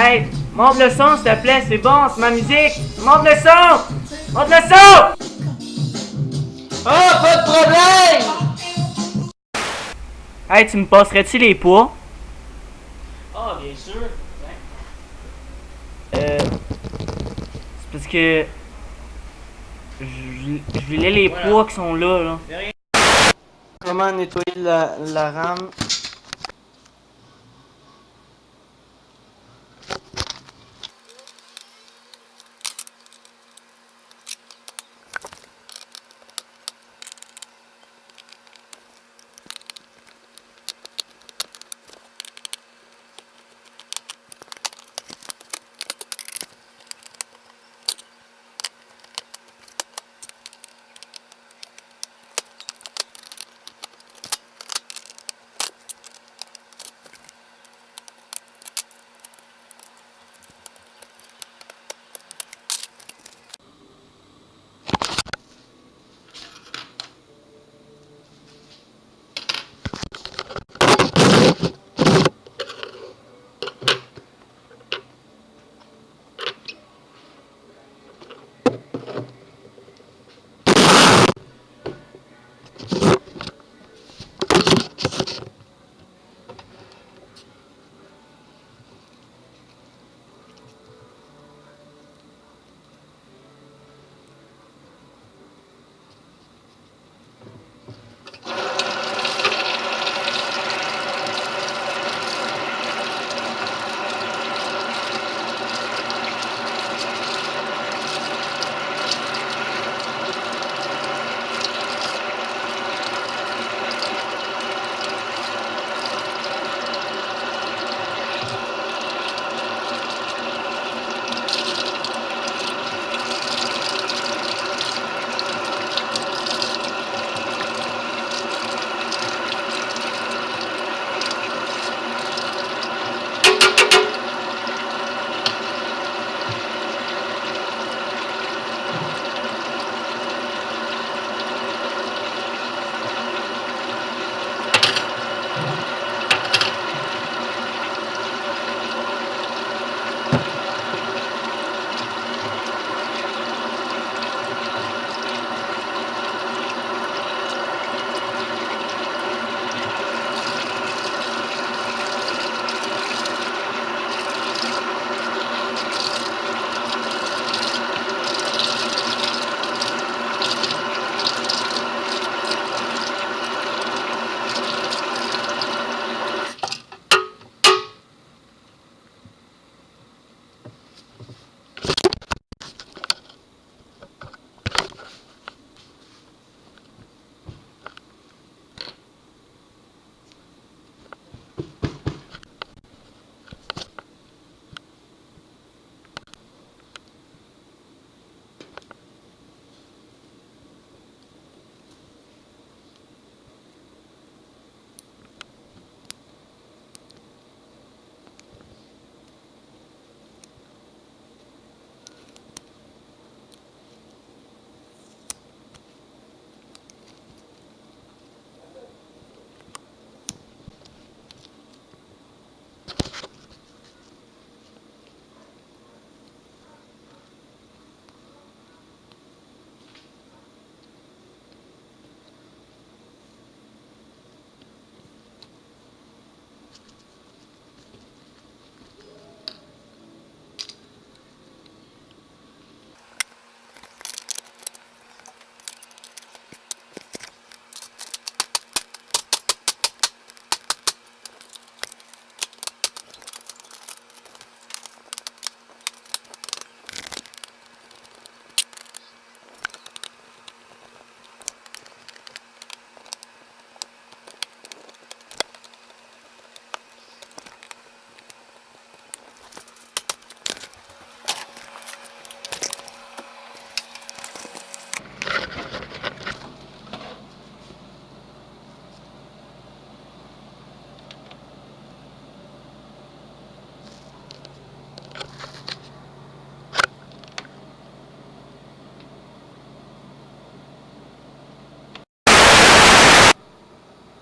Hey, monte le son, s'il te plaît, c'est bon, c'est ma musique. Monte le son! Monte le son! Oh, pas de problème! Hey, tu me passerais-tu les poids? Ah, bien sûr. Euh. C'est parce que. Je je voulais les Voilà. poids qui sont là, là. Comment nettoyer la, la rame?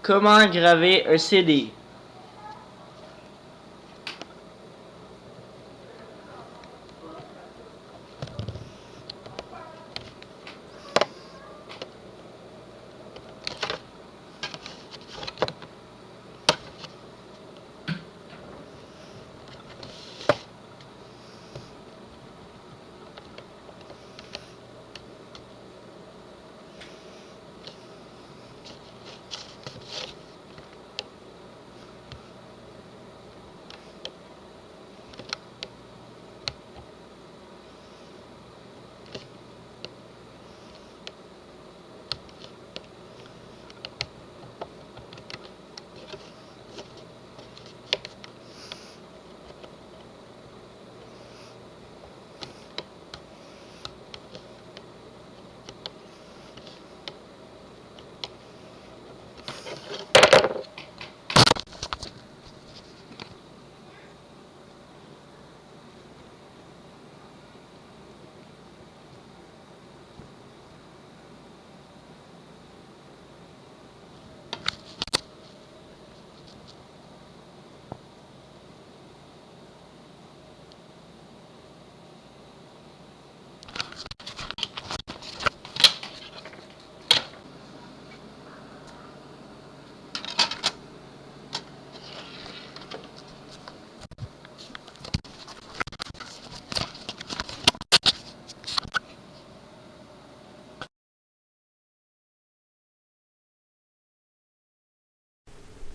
Comment graver un CD?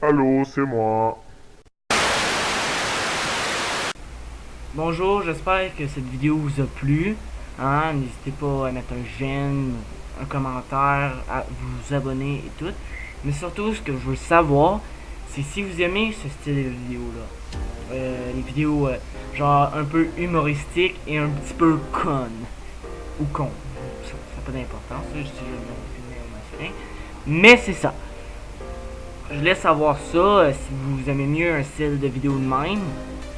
Allô, c'est moi. Bonjour, j'espère que cette vidéo vous a plu. Hein? N'hésitez pas à mettre un j'aime, un commentaire, à vous abonner et tout. Mais surtout, ce que je veux savoir, c'est si vous aimez ce style de vidéo-là. Euh, les vidéos euh, genre un peu humoristiques et un petit peu con. Ou con. Ça n'a pas d'importance, je masculin. Mais c'est ça. Je laisse savoir ça euh, si vous aimez mieux un style de vidéo de même.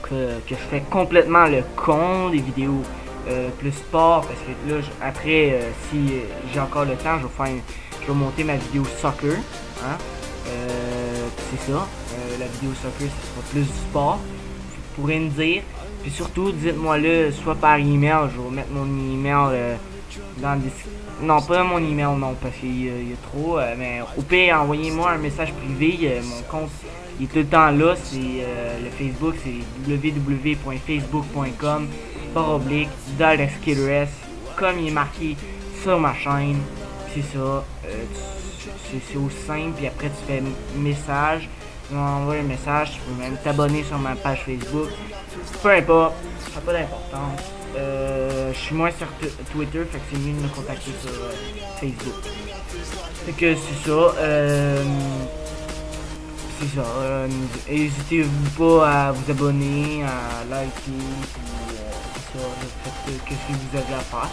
Que, que je fais complètement le con des vidéos euh, plus sport parce que là après euh, si j'ai encore le temps je vais faire je vais monter ma vidéo soccer hein? c'est ça la vidéo soccer ce sera plus du sport vous pourrez me dire puis surtout dites-moi le soit par email je vais mettre mon email dans le non pas mon email non parce qu'il y, a trop mais au pire envoyez-moi un message privé mon compte est tout le temps là c'est le Facebook c'est www.facebook.com par oblique, comme il est marqué sur ma chaîne. C'est ça. Euh, c'est aussi simple. Puis après, tu fais message. Tu m'envoies un message. Tu peux même t'abonner sur ma page Facebook. Peu importe. Ça n'a pas d'importance. Euh, je suis moins sur Twitter. Fait que c'est mieux de me contacter sur euh, Facebook. Fait que c'est ça. c'est ça. N'hésitez-vous pas à vous abonner, à liker faites qu'est-ce que vous avez à faire.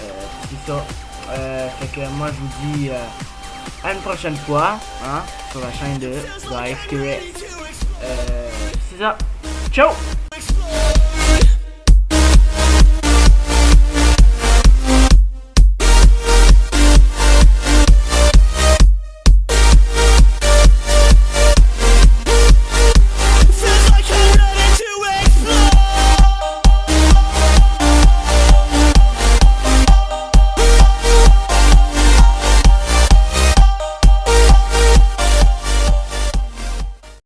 Euh, c'est ça. Euh, fait que moi je vous dis euh, à une prochaine fois hein, sur la chaîne de Life Euh, c'est ça. Ciao